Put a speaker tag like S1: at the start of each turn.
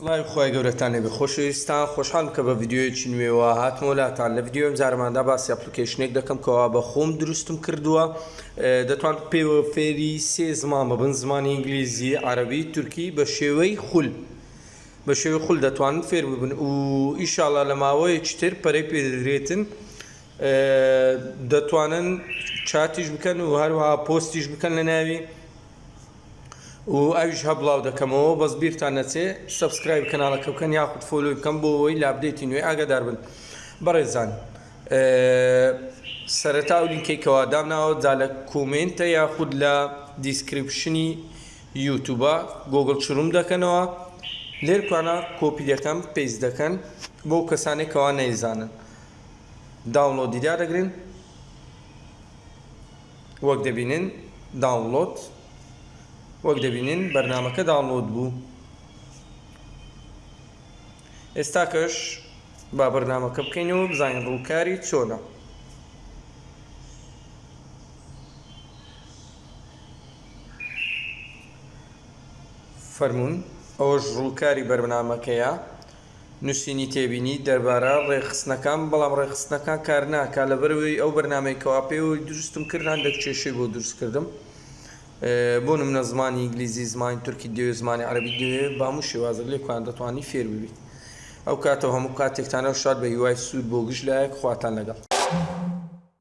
S1: سڵاوی خوای گەورەتان لێبێ خۆشەویستان خۆشحالم کە بە ڤیدیۆیەکی نوێوە هاتمەوە لاتان لە ڤیدیۆ ئەمجارەماندا باسی ئەپلیکەیشنێک دەکەم کەوا بە خۆم دروستم کردووە دەتوان پێوە فێری سێ زمان ببن زمانی ئینگلیزی عەرەبی تورکی بە شێوەی خول بە شێوەی خول دەتوانن فێر ببن و ئیشاڵا لە ماوەیەکی تر پەرەی پێدەدرێتن دەتوانن چاتیش بکەن و هەروەها پۆستیش بکەن لە ناوی و ئەویش هە بڵاو دەکەمەوە بەس بیرتان نەچێ سەبسکرایبی کەناڵەکە بکەن یاخود فۆلۆی بکەن بۆ ئەوەی لە ئەپدەیتی نوێ ئاگادار بن بەڕێزان سەرەتا ئەو لینکەی کەوا دامناوە جا لە کۆمێنتە یاخود لە دیسکریپشنی یوتوبە گۆگڵ چروم دەکەنەوە لێر کوانە کۆپی دەکەم پێیس دەکەن بۆ کەسانێک کەوا نەیزانن داونلۆدی دا دەگرن وەک دەبینن داونڵۆد وەک دەبینن بەرنامەکە داونڵۆد بوو ئێستاکەش با بەرنامەکە بکەین و بزانین ڕووکاری چۆنە فەرموون ئەوەش ڕووکاری بەرنامەکەیە نوسینی تێبینی دەربارە ڕێکخستنەکان بەڵام ڕێکخستنەکان کارناکا لەبەرئەوەی ئەو بەرنامەی کەوا پێوەی دروستم کرد هەندەک کێشەی بۆ دروست کردم بۆ نمونە زمانی ئینگلیزی زمانی تورکی دەوێت زمانی عەرەبی دەوێت بەهەموو شێوازێک لێکۆیان دەتوانی فێر ببیت ئەو کاتەو هەموو کاتێکتان ئەو شاد بەهیوای سود بۆ گشت لایەک خواتان لەگەڵ.